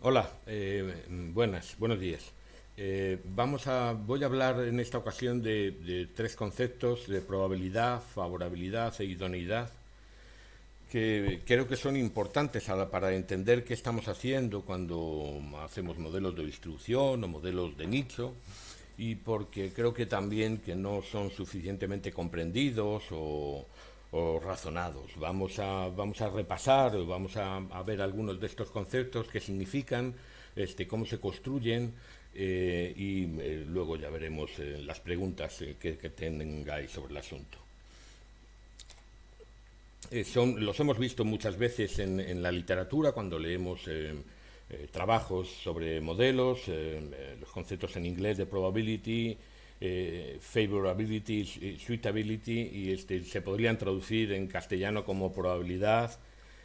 Hola, eh, buenas, buenos días. Eh, vamos a, voy a hablar en esta ocasión de, tres conceptos de probabilidad, favorabilidad e idoneidad que creo que son importantes para entender qué estamos haciendo cuando hacemos modelos de distribución o modelos de nicho y porque creo que también que no son suficientemente comprendidos o, o razonados. Vamos a, vamos a repasar, vamos a, ver algunos de estos conceptos, qué significan, este, cómo se construyen eh, y eh, luego ya veremos eh, las preguntas que, tengáis sobre el asunto. Son, los hemos visto muchas veces en, en la literatura cuando leemos trabajos sobre modelos, los conceptos en inglés de probability, eh, favorability, suitability, y este, se podrían traducir en castellano como probabilidad,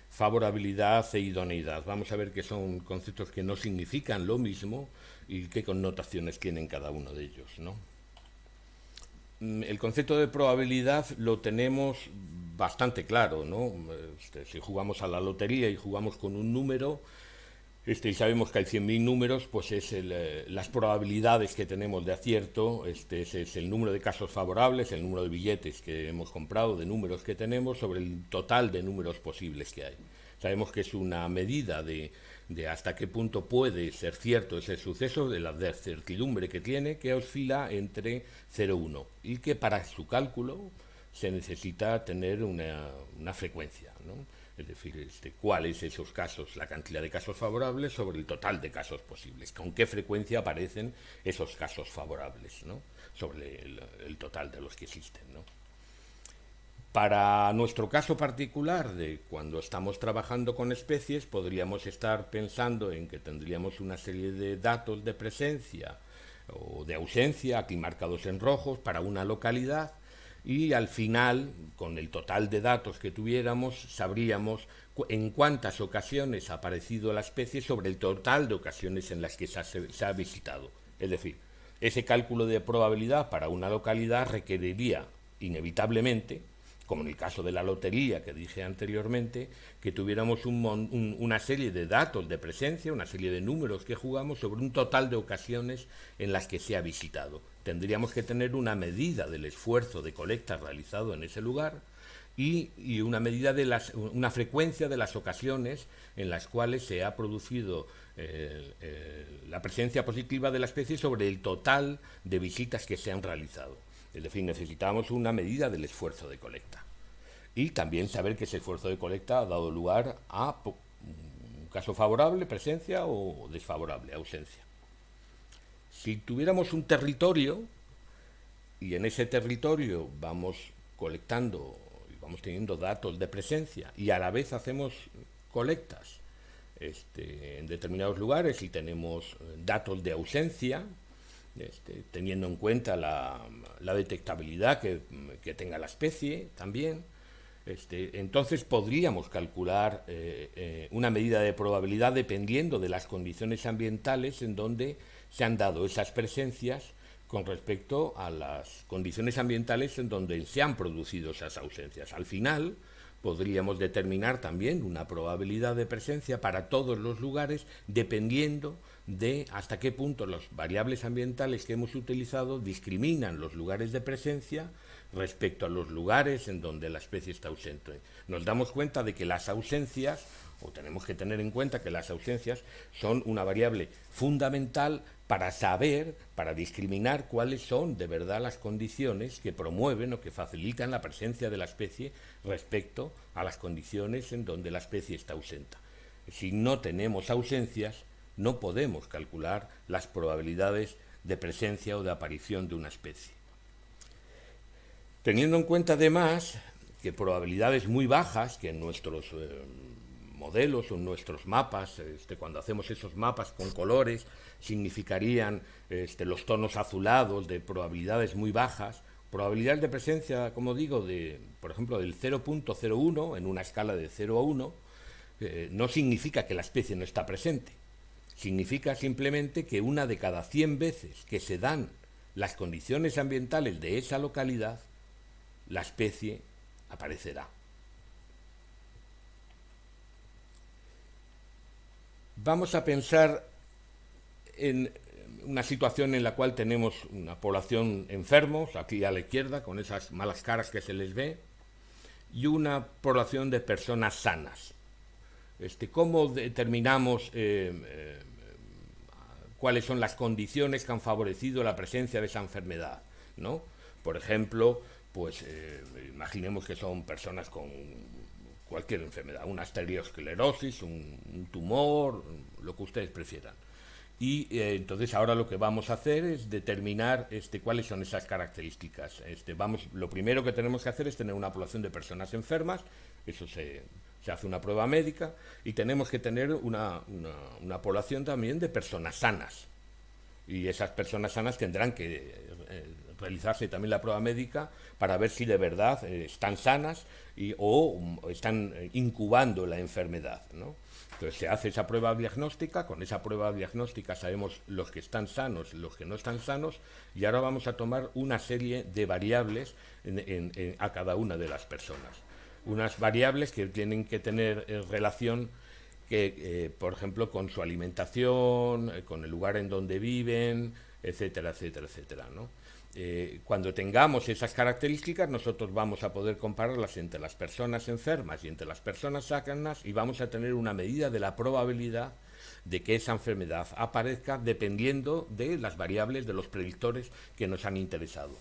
favorabilidad e idoneidad. Vamos a ver que son conceptos que no significan lo mismo y qué connotaciones tienen cada uno de ellos. ¿no? Mm, el concepto de probabilidad lo tenemos bastante claro. ¿no? Este, si jugamos a la lotería y jugamos con un número, este, y sabemos que hay 100.000 números, pues es eh, las probabilidades que tenemos de acierto, este, es, el número de casos favorables, el número de billetes que hemos comprado, de números que tenemos, sobre el total de números posibles que hay. Sabemos que es una medida de, hasta qué punto puede ser cierto ese suceso, de la certidumbre que tiene, que oscila entre 0 y 1, y que para su cálculo se necesita tener una, una frecuencia. ¿no? Es decir, este, cuáles esos casos, la cantidad de casos favorables sobre el total de casos posibles, con qué frecuencia aparecen esos casos favorables ¿no? sobre el, total de los que existen. ¿no? Para nuestro caso particular, de cuando estamos trabajando con especies, podríamos estar pensando en que tendríamos una serie de datos de presencia o de ausencia, aquí marcados en rojos, para una localidad, y al final, con el total de datos que tuviéramos, sabríamos en cuántas ocasiones ha aparecido la especie sobre el total de ocasiones en las que se ha, visitado. Es decir, ese cálculo de probabilidad para una localidad requeriría inevitablemente como en el caso de la lotería que dije anteriormente, que tuviéramos una serie de datos de presencia, una serie de números que jugamos sobre un total de ocasiones en las que se ha visitado. Tendríamos que tener una medida del esfuerzo de colecta realizado en ese lugar y, una medida de las, una frecuencia de las ocasiones en las cuales se ha producido eh, eh, la presencia positiva de la especie sobre el total de visitas que se han realizado. Es decir, necesitamos una medida del esfuerzo de colecta. Y también saber que ese esfuerzo de colecta ha dado lugar a un caso favorable, presencia, o desfavorable, ausencia. Si tuviéramos un territorio y en ese territorio vamos colectando y vamos teniendo datos de presencia y a la vez hacemos colectas este, en determinados lugares y tenemos datos de ausencia, este, teniendo en cuenta la, detectabilidad que, tenga la especie también. Este, entonces podríamos calcular eh, eh, una medida de probabilidad dependiendo de las condiciones ambientales en donde se han dado esas presencias con respecto a las condiciones ambientales en donde se han producido esas ausencias. Al final, podríamos determinar también una probabilidad de presencia para todos los lugares dependiendo de hasta qué punto las variables ambientales que hemos utilizado discriminan los lugares de presencia respecto a los lugares en donde la especie está ausente. Nos damos cuenta de que las ausencias, o tenemos que tener en cuenta que las ausencias son una variable fundamental para saber, para discriminar cuáles son de verdad las condiciones que promueven o que facilitan la presencia de la especie respecto a las condiciones en donde la especie está ausente. Si no tenemos ausencias, no podemos calcular las probabilidades de presencia o de aparición de una especie. Teniendo en cuenta además que probabilidades muy bajas, que en nuestros eh, modelos o nuestros mapas, este, cuando hacemos esos mapas con colores, significarían este, los tonos azulados de probabilidades muy bajas, probabilidades de presencia, como digo, de, por ejemplo, del 0.01 en una escala de 0 a 1, eh, no significa que la especie no está presente. Significa simplemente que una de cada 100 veces que se dan las condiciones ambientales de esa localidad, la especie aparecerá. Vamos a pensar en una situación en la cual tenemos una población enfermos, aquí a la izquierda, con esas malas caras que se les ve, y una población de personas sanas. Este, ¿Cómo determinamos eh, eh, cuáles son las condiciones que han favorecido la presencia de esa enfermedad? ¿no? Por ejemplo, pues eh, imaginemos que son personas con cualquier enfermedad, una estereosclerosis, un tumor, lo que ustedes prefieran. Y eh, entonces ahora lo que vamos a hacer es determinar este, cuáles son esas características. Este, vamos, lo primero que tenemos que hacer es tener una población de personas enfermas, eso se, se hace una prueba médica, y tenemos que tener una, una, población también de personas sanas. Y esas personas sanas tendrán que eh, realizarse también la prueba médica para ver si de verdad eh, están sanas y, o, o están incubando la enfermedad. ¿no? Entonces se hace esa prueba diagnóstica, con esa prueba diagnóstica sabemos los que están sanos, los que no están sanos, y ahora vamos a tomar una serie de variables a cada una de las personas. Unas variables que tienen que tener eh, relación que, eh, por ejemplo, con su alimentación, eh, con el lugar en donde viven, etcétera, etcétera, etcétera, ¿no? Eh, cuando tengamos esas características, nosotros vamos a poder compararlas entre las personas enfermas y entre las personas sanas y vamos a tener una medida de la probabilidad de que esa enfermedad aparezca dependiendo de las variables de los predictores que nos han interesado.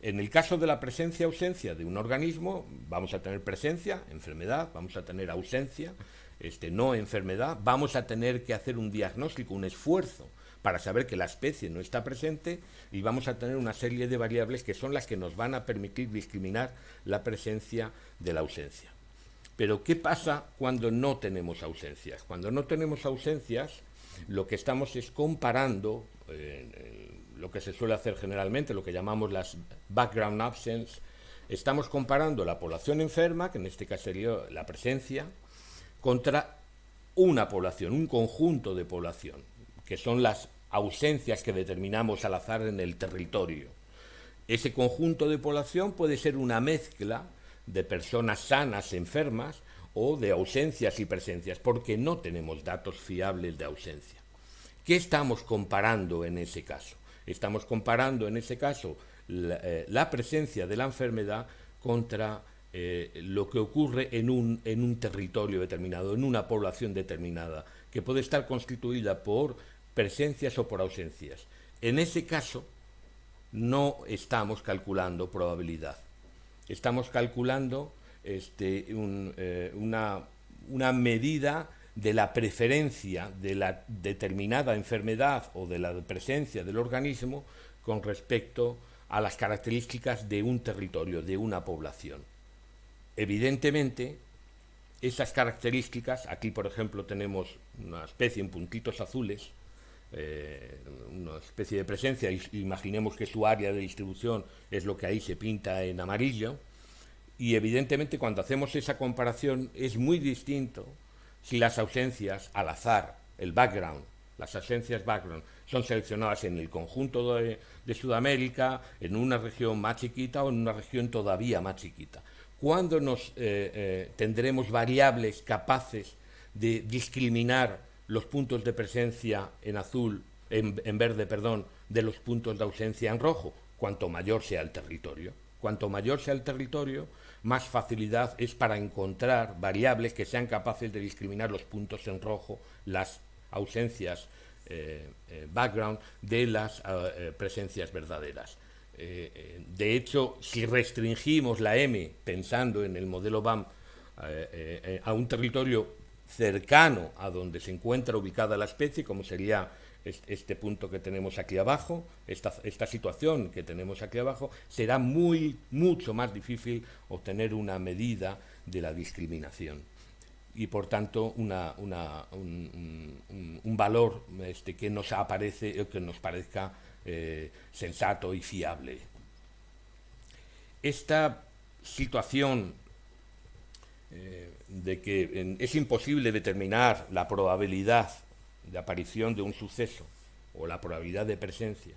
En el caso de la presencia-ausencia de un organismo, vamos a tener presencia, enfermedad, vamos a tener ausencia, este, no enfermedad, vamos a tener que hacer un diagnóstico, un esfuerzo para saber que la especie no está presente y vamos a tener una serie de variables que son las que nos van a permitir discriminar la presencia de la ausencia. Pero ¿qué pasa cuando no tenemos ausencias? Cuando no tenemos ausencias, lo que estamos es comparando eh, lo que se suele hacer generalmente, lo que llamamos las background absence, estamos comparando la población enferma, que en este caso sería la presencia, contra una población, un conjunto de población, que son las ausencias que determinamos al azar en el territorio. Ese conjunto de población puede ser una mezcla de personas sanas, enfermas, o de ausencias y presencias, porque no tenemos datos fiables de ausencia. ¿Qué estamos comparando en ese caso? Estamos comparando en ese caso la, eh, presencia de la enfermedad contra eh, lo que ocurre en un, en un territorio determinado, en una población determinada, que puede estar constituida por presencias o por ausencias. En ese caso, no estamos calculando probabilidad. Estamos calculando este, eh, una, una medida de la preferencia de la determinada enfermedad o de la presencia del organismo con respecto a las características de un territorio, de una población. Evidentemente, esas características, aquí por ejemplo tenemos una especie en puntitos azules, eh, una especie de presencia, imaginemos que su área de distribución es lo que ahí se pinta en amarillo, y evidentemente cuando hacemos esa comparación es muy distinto si las ausencias al azar, el background, las ausencias background, son seleccionadas en el conjunto de, Sudamérica, en una región más chiquita o en una región todavía más chiquita. ¿Cuándo nos eh, eh, tendremos variables capaces de discriminar los puntos de presencia en azul, en, verde, perdón, de los puntos de ausencia en rojo, cuanto mayor sea el territorio. Cuanto mayor sea el territorio, más facilidad es para encontrar variables que sean capaces de discriminar los puntos en rojo, las ausencias eh, eh, background de las eh, presencias verdaderas. de hecho, si restringimos la M pensando en el modelo BAM a un territorio cercano a donde se encuentra ubicada la especie, como sería este punto que tenemos aquí abajo, esta, esta, situación que tenemos aquí abajo, será muy, mucho más difícil obtener una medida de la discriminación y por tanto una, un, un, valor este, que, nos aparece, que nos parezca eh, sensato y fiable. Esta situación eh, de que es imposible determinar la probabilidad de aparición de un suceso o la probabilidad de presencia,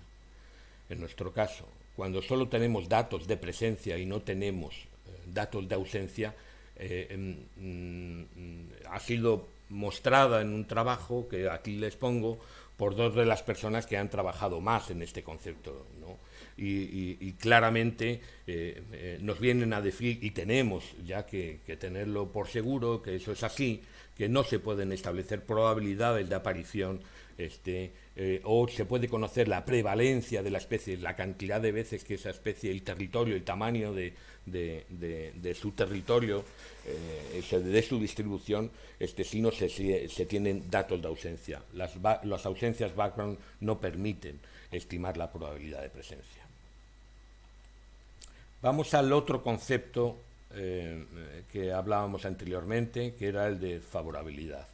en nuestro caso, cuando solo tenemos datos de presencia y no tenemos eh, datos de ausencia, eh, em, mm, ha sido mostrada en un trabajo que aquí les pongo por dos de las personas que han trabajado más en este concepto. Y, claramente eh, eh, nos vienen a decir, y tenemos ya que, tenerlo por seguro, que eso es así, que no se pueden establecer probabilidades de aparición este, eh, o se puede conocer la prevalencia de la especie, la cantidad de veces que esa especie, el territorio, el tamaño de, su territorio, de su distribución, este, si no se, se, tienen datos de ausencia. Las, las ausencias background no permiten estimar la probabilidad de presencia. Vamos al otro concepto eh, que hablábamos anteriormente, que era el de favorabilidad.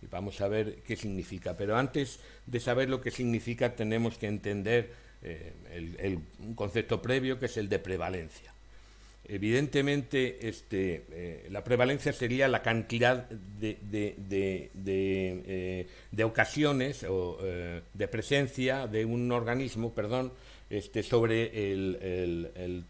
Y vamos a ver qué significa. Pero antes de saber lo que significa, tenemos que entender eh, el, un concepto previo, que es el de prevalencia. Evidentemente, este, eh, la prevalencia sería la cantidad de, de ocasiones o de presencia de un organismo, perdón, este, sobre el,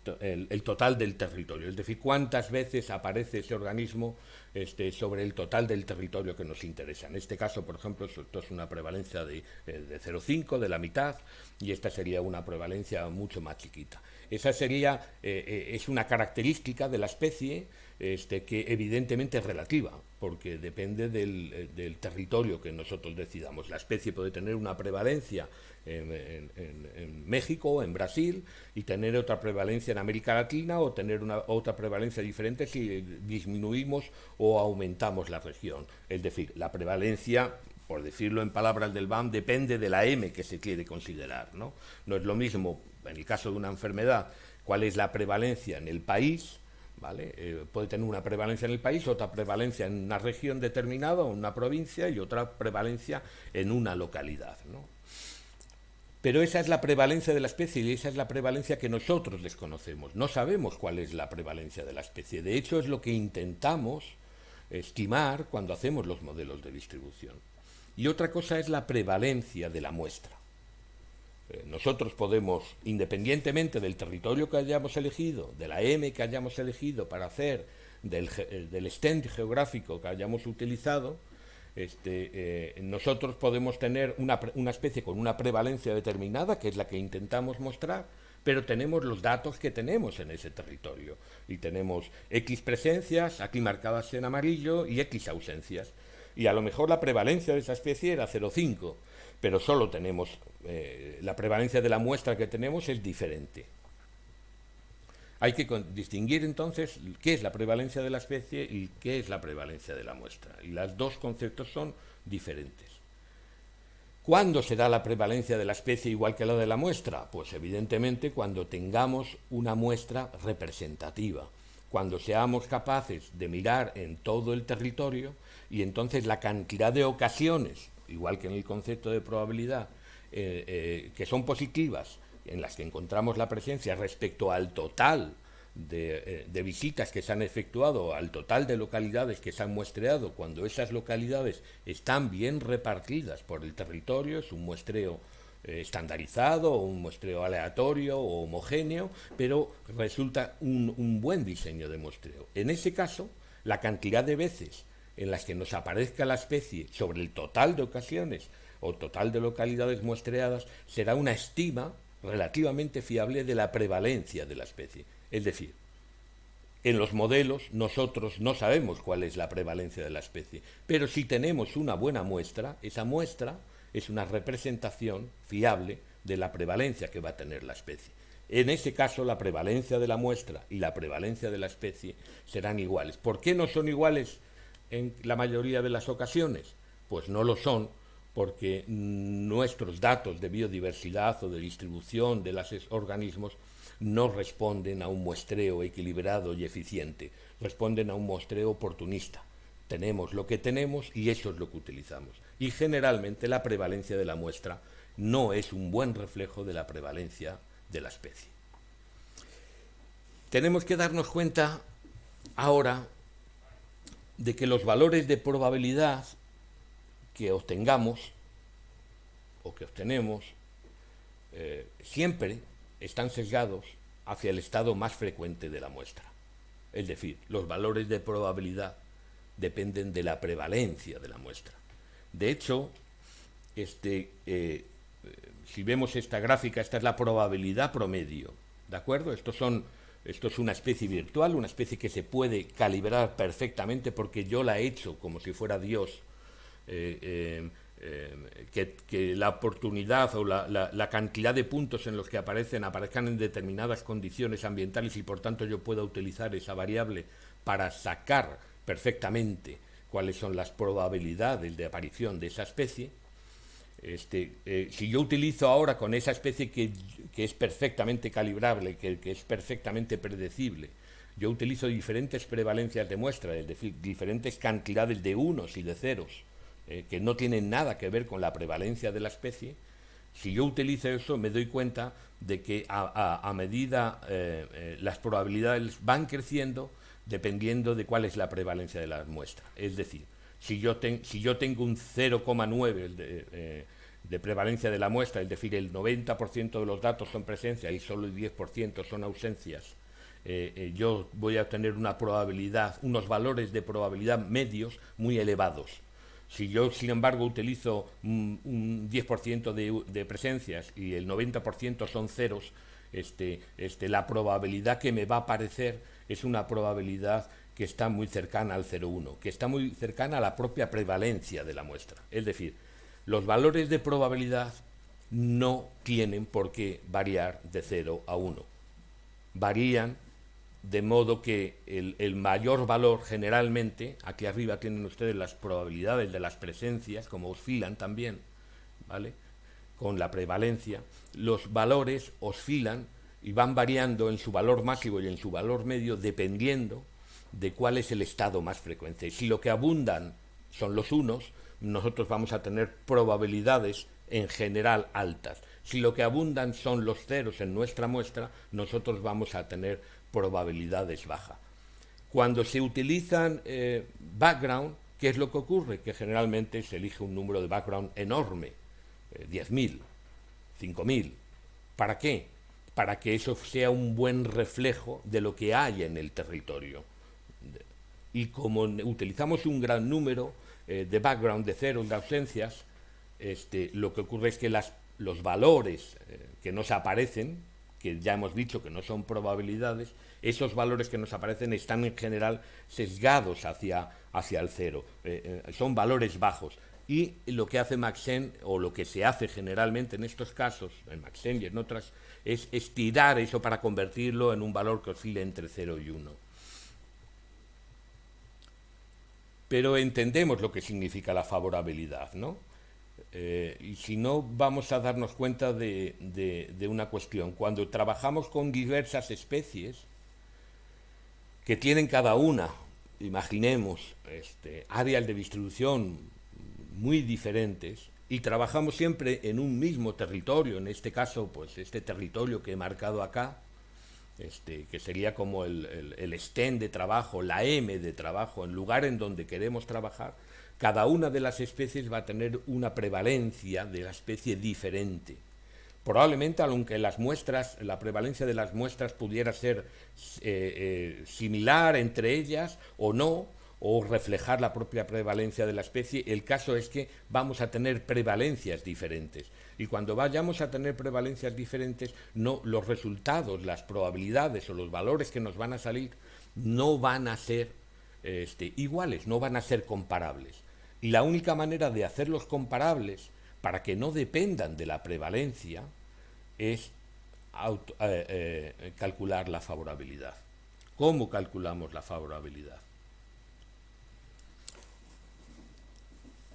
total del territorio, es decir, cuántas veces aparece ese organismo este, sobre el total del territorio que nos interesa. En este caso, por ejemplo, esto es una prevalencia de, eh, de 0,5, de la mitad, y esta sería una prevalencia mucho más chiquita. Esa sería, eh, eh, es una característica de la especie este, que evidentemente es relativa, porque depende del, territorio que nosotros decidamos. La especie puede tener una prevalencia en, en, México, en Brasil, y tener otra prevalencia en América Latina o tener una, otra prevalencia diferente si disminuimos o aumentamos la región. Es decir, la prevalencia por decirlo en palabras del BAM, depende de la M que se quiere considerar. ¿no? no es lo mismo, en el caso de una enfermedad, cuál es la prevalencia en el país, ¿vale? Eh, puede tener una prevalencia en el país, otra prevalencia en una región determinada, o una provincia, y otra prevalencia en una localidad. ¿no? Pero esa es la prevalencia de la especie y esa es la prevalencia que nosotros desconocemos. No sabemos cuál es la prevalencia de la especie. De hecho, es lo que intentamos estimar cuando hacemos los modelos de distribución. Y otra cosa es la prevalencia de la muestra. Eh, nosotros podemos, independientemente del territorio que hayamos elegido, de la M que hayamos elegido para hacer, del, eh, del extent geográfico que hayamos utilizado, este, eh, nosotros podemos tener una, una, especie con una prevalencia determinada, que es la que intentamos mostrar, pero tenemos los datos que tenemos en ese territorio. Y tenemos X presencias, aquí marcadas en amarillo, y X ausencias. Y a lo mejor la prevalencia de esa especie era 0,5, pero solo tenemos, eh, la prevalencia de la muestra que tenemos es diferente. Hay que distinguir entonces qué es la prevalencia de la especie y qué es la prevalencia de la muestra. Y los dos conceptos son diferentes. ¿Cuándo será la prevalencia de la especie igual que la de la muestra? Pues evidentemente cuando tengamos una muestra representativa, cuando seamos capaces de mirar en todo el territorio y entonces la cantidad de ocasiones, igual que en el concepto de probabilidad, eh, eh, que son positivas en las que encontramos la presencia respecto al total eh, de, visitas que se han efectuado, al total de localidades que se han muestreado, cuando esas localidades están bien repartidas por el territorio, es un muestreo eh, estandarizado, o un muestreo aleatorio o homogéneo, pero resulta un, un buen diseño de muestreo. En ese caso, la cantidad de veces en las que nos aparezca la especie sobre el total de ocasiones o total de localidades muestreadas será una estima relativamente fiable de la prevalencia de la especie. Es decir, en los modelos nosotros no sabemos cuál es la prevalencia de la especie, pero si tenemos una buena muestra, esa muestra es una representación fiable de la prevalencia que va a tener la especie. En ese caso, la prevalencia de la muestra y la prevalencia de la especie serán iguales. ¿Por qué no son iguales en la mayoría de las ocasiones? Pues no lo son porque nuestros datos de biodiversidad o de distribución de los organismos no responden a un muestreo equilibrado y eficiente, responden a un muestreo oportunista. Tenemos lo que tenemos y eso es lo que utilizamos. Y generalmente la prevalencia de la muestra no es un buen reflejo de la prevalencia de la especie. Tenemos que darnos cuenta ahora de que los valores de probabilidad que obtengamos o que obtenemos eh, siempre están sesgados hacia el estado más frecuente de la muestra. Es decir, los valores de probabilidad dependen de la prevalencia de la muestra. De hecho, este, eh, si vemos esta gráfica, esta es la probabilidad promedio, ¿de acuerdo? Estos son, esto es una especie virtual, una especie que se puede calibrar perfectamente porque yo la he hecho como si fuera Dios, eh, eh, que, la oportunidad o la, cantidad de puntos en los que aparecen aparezcan en determinadas condiciones ambientales y por tanto yo pueda utilizar esa variable para sacar perfectamente cuáles son las probabilidades de aparición de esa especie, este, eh, si yo utilizo ahora con esa especie que, es perfectamente calibrable, que, que, es perfectamente predecible, yo utilizo diferentes prevalencias de muestra, es decir, diferentes cantidades de unos y de ceros, eh, que no tienen nada que ver con la prevalencia de la especie, si yo utilizo eso me doy cuenta de que a, medida eh, las probabilidades van creciendo, dependiendo de cuál es la prevalencia de la muestra. Es decir, si yo, tengo un 0,9 de, eh, de, prevalencia de la muestra, es decir, el 90% de los datos son presencia y solo el 10% son ausencias, eh, eh, yo voy a tener una probabilidad, unos valores de probabilidad medios muy elevados. Si yo, sin embargo, utilizo un, 10% de, de, presencias y el 90% son ceros, este, este, la probabilidad que me va a aparecer es una probabilidad que está muy cercana al 0,1, que está muy cercana a la propia prevalencia de la muestra. Es decir, los valores de probabilidad no tienen por qué variar de 0 a 1. Varían de modo que el, el, mayor valor generalmente, aquí arriba tienen ustedes las probabilidades de las presencias, como oscilan también, ¿vale? Con la prevalencia, los valores oscilan y van variando en su valor máximo y en su valor medio dependiendo de cuál es el estado más frecuente. Si lo que abundan son los unos, nosotros vamos a tener probabilidades en general altas. Si lo que abundan son los ceros en nuestra muestra, nosotros vamos a tener probabilidades bajas. Cuando se utilizan eh, background, ¿qué es lo que ocurre? Que generalmente se elige un número de background enorme, 10.000, eh, 5.000. ¿Para qué? para que eso sea un buen reflejo de lo que hay en el territorio. Y como utilizamos un gran número eh, de background, de ceros, de ausencias, este, lo que ocurre es que las, los valores eh, que nos aparecen, que ya hemos dicho que no son probabilidades, esos valores que nos aparecen están en general sesgados hacia, hacia el cero, eh, son valores bajos. Y lo que hace Maxen, o lo que se hace generalmente en estos casos, en Maxen y en otras es estirar eso para convertirlo en un valor que oscile entre 0 y 1. Pero entendemos lo que significa la favorabilidad, ¿no? Eh, y si no, vamos a darnos cuenta de, una cuestión. Cuando trabajamos con diversas especies, que tienen cada una, imaginemos, este, áreas de distribución muy diferentes, y trabajamos siempre en un mismo territorio, en este caso, pues este territorio que he marcado acá, este, que sería como el, el, stand de trabajo, la M de trabajo, el lugar en donde queremos trabajar, cada una de las especies va a tener una prevalencia de la especie diferente. Probablemente, aunque las muestras, la prevalencia de las muestras pudiera ser eh, eh, similar entre ellas o no, o reflejar la propia prevalencia de la especie, el caso es que vamos a tener prevalencias diferentes. Y cuando vayamos a tener prevalencias diferentes, los resultados, las probabilidades o los valores que nos van a salir no van a ser este, iguales, no van a ser comparables. Y la única manera de hacerlos comparables, para que no dependan de la prevalencia, es eh, eh, calcular la favorabilidad. ¿Cómo calculamos la favorabilidad?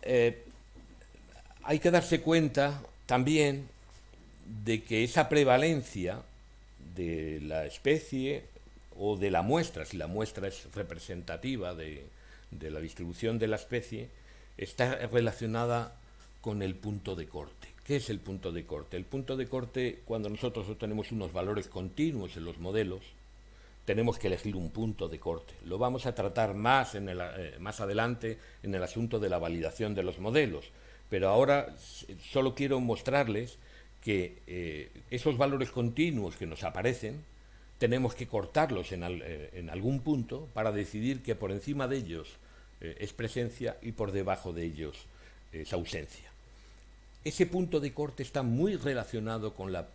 Eh, hay que darse cuenta también de que esa prevalencia de la especie o de la muestra, si la muestra es representativa de, la distribución de la especie, está relacionada con el punto de corte. ¿Qué es el punto de corte? El punto de corte, cuando nosotros obtenemos unos valores continuos en los modelos, tenemos que elegir un punto de corte. Lo vamos a tratar más, en el, eh, más adelante en el asunto de la validación de los modelos, pero ahora solo quiero mostrarles que eh, esos valores continuos que nos aparecen, tenemos que cortarlos en, eh, algún punto para decidir que por encima de ellos es presencia y por debajo de ellos es ausencia. Ese punto de corte está muy relacionado con la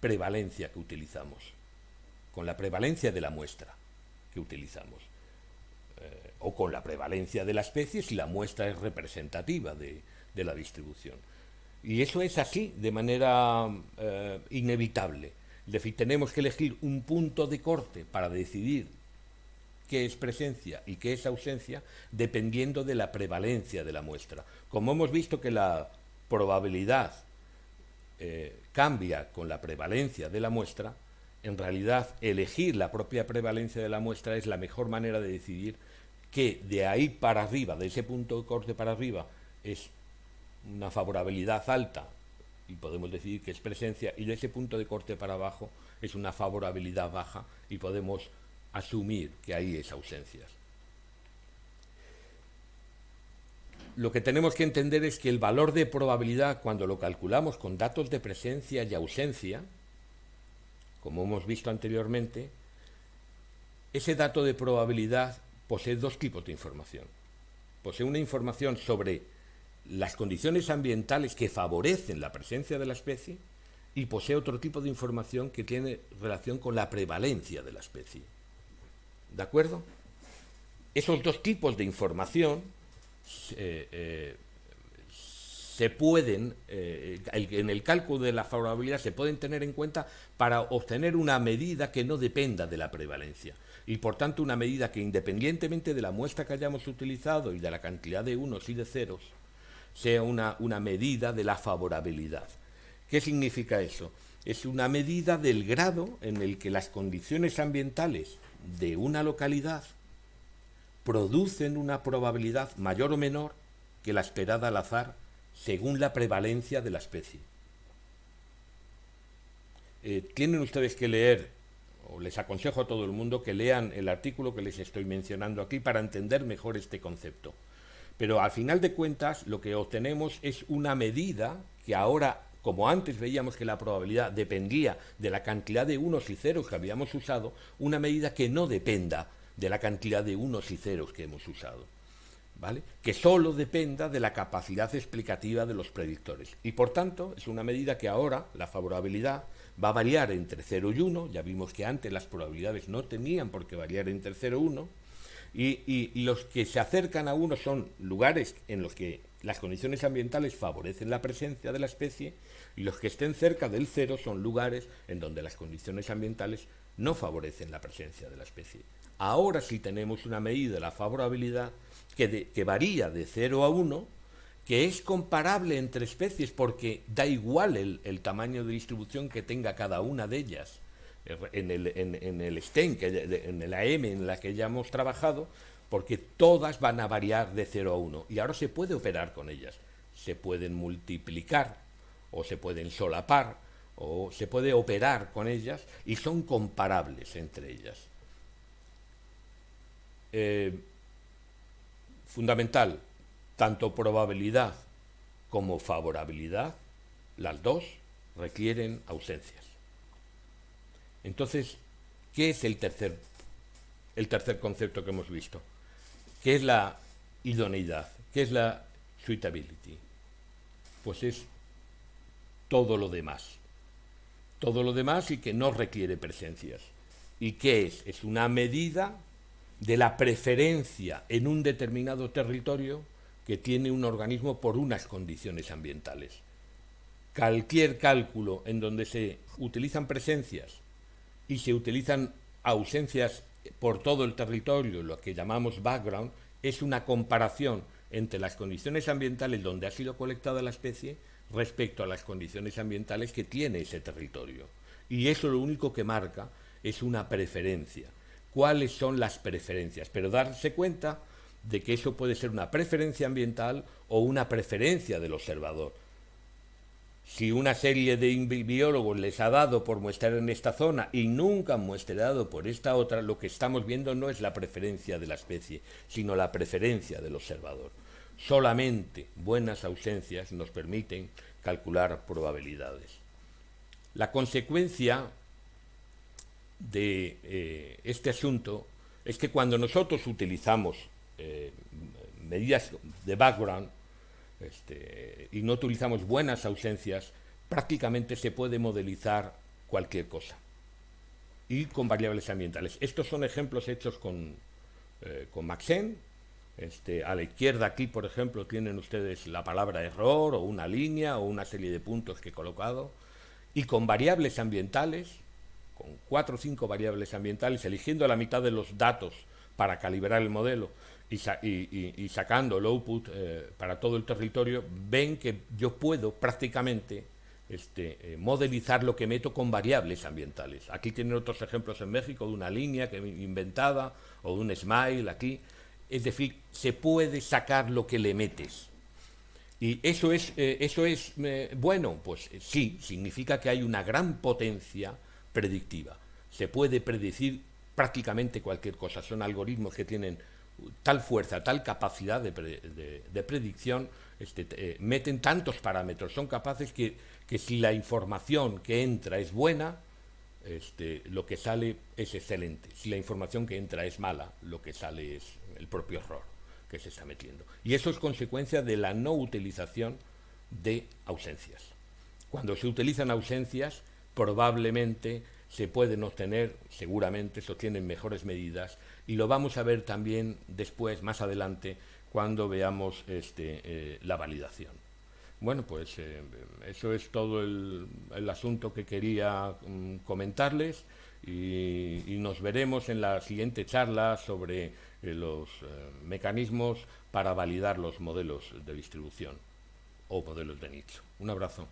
prevalencia que utilizamos, con la prevalencia de la muestra que utilizamos, eh, o con la prevalencia de la especie si la muestra es representativa de, la distribución. Y eso es así, de manera inevitable. Es decir, tenemos que elegir un punto de corte para decidir qué es presencia y qué es ausencia, dependiendo de la prevalencia de la muestra. Como hemos visto que la probabilidad eh, cambia con la prevalencia de la muestra, en realidad elegir la propia prevalencia de la muestra es la mejor manera de decidir que de ahí para arriba, de ese punto de corte para arriba, es una favorabilidad alta y podemos decir que es presencia, y de ese punto de corte para abajo es una favorabilidad baja y podemos asumir que ahí es ausencias. Lo que tenemos que entender es que el valor de probabilidad, cuando lo calculamos con datos de presencia y ausencia, como hemos visto anteriormente, ese dato de probabilidad posee dos tipos de información. Posee una información sobre las condiciones ambientales que favorecen la presencia de la especie y posee otro tipo de información que tiene relación con la prevalencia de la especie. ¿De acuerdo? Esos dos tipos de información eh, eh, se pueden, eh, en el cálculo de la favorabilidad, se pueden tener en cuenta para obtener una medida que no dependa de la prevalencia. Y por tanto una medida que independientemente de la muestra que hayamos utilizado y de la cantidad de unos y de ceros, sea una, una medida de la favorabilidad. ¿Qué significa eso? Es una medida del grado en el que las condiciones ambientales de una localidad producen una probabilidad mayor o menor que la esperada al azar según la prevalencia de la especie. Eh, tienen ustedes que leer, o les aconsejo a todo el mundo que lean el artículo que les estoy mencionando aquí para entender mejor este concepto. Pero al final de cuentas lo que obtenemos es una medida que ahora, como antes veíamos que la probabilidad dependía de la cantidad de unos y ceros que habíamos usado, una medida que no dependa de la cantidad de unos y ceros que hemos usado. Que solo dependa de la capacidad explicativa de los predictores. Y por tanto, es una medida que ahora la favorabilidad va a variar entre 0 y 1, ya vimos que antes las probabilidades no tenían por qué variar entre 0 y 1, y, los que se acercan a uno son lugares en los que las condiciones ambientales favorecen la presencia de la especie y los que estén cerca del cero son lugares en donde las condiciones ambientales no favorecen la presencia de la especie. Ahora sí tenemos una medida de la favorabilidad que, varía de 0 a 1, que es comparable entre especies porque da igual el tamaño de distribución que tenga cada una de ellas en el, en, el STEM, en la M en la que ya hemos trabajado, porque todas van a variar de 0 a 1 y ahora se puede operar con ellas. Se pueden multiplicar o se pueden solapar o se puede operar con ellas y son comparables entre ellas. Eh, fundamental, tanto probabilidad como favorabilidad, las dos requieren ausencias. Entonces, ¿qué es el tercer, el tercer concepto que hemos visto? ¿Qué es la idoneidad? ¿Qué es la suitability? Pues es todo lo demás. Todo lo demás y que no requiere presencias. ¿Y qué es? Es una medida de la preferencia en un determinado territorio que tiene un organismo por unas condiciones ambientales. Cualquier cálculo en donde se utilizan presencias y se utilizan ausencias por todo el territorio, lo que llamamos background, es una comparación entre las condiciones ambientales donde ha sido colectada la especie respecto a las condiciones ambientales que tiene ese territorio. Y eso lo único que marca es una preferencia. ¿Cuáles son las preferencias? Pero darse cuenta de que eso puede ser una preferencia ambiental o una preferencia del observador si una serie de biólogos les ha dado por muestrar en esta zona y nunca han muestrado por esta otra, lo que estamos viendo no es la preferencia de la especie, sino la preferencia del observador. Solamente buenas ausencias nos permiten calcular probabilidades. La consecuencia de eh, este asunto es que cuando nosotros utilizamos eh, medidas de background este, y no utilizamos buenas ausencias, prácticamente se puede modelizar cualquier cosa y con variables ambientales. Estos son ejemplos hechos con, eh, con Maxen. Este, a la izquierda aquí, por ejemplo, tienen ustedes la palabra error o una línea o una serie de puntos que he colocado. Y con variables ambientales, con cuatro o cinco variables ambientales, eligiendo la mitad de los datos para calibrar el modelo y, sacando el output eh, para todo el territorio, ven que yo puedo prácticamente este, eh, modelizar lo que meto con variables ambientales. Aquí tienen otros ejemplos en México de una línea que inventada o de un smile aquí. Es decir, se puede sacar lo que le metes. Y eso es, eh, eso es bueno, pues sí, significa que hay una gran potencia predictiva. Se puede predecir prácticamente cualquier cosa. Son algoritmos que tienen tal fuerza, tal capacidad de, predicción, este, eh, meten tantos parámetros, son capaces que, que, si la información que entra es buena, este, lo que sale es excelente. Si la información que entra es mala, lo que sale es el propio error que se está metiendo. Y eso es consecuencia de la no utilización de ausencias. Cuando se utilizan ausencias, probablemente se pueden obtener, seguramente se obtienen mejores medidas y lo vamos a ver también después, más adelante, cuando veamos este, eh, la validación. Bueno, pues eh, eso es todo el, asunto que quería mm, comentarles y, nos veremos en la siguiente charla sobre eh, los mecanismos para validar los modelos de distribución o modelos de nicho. Un abrazo.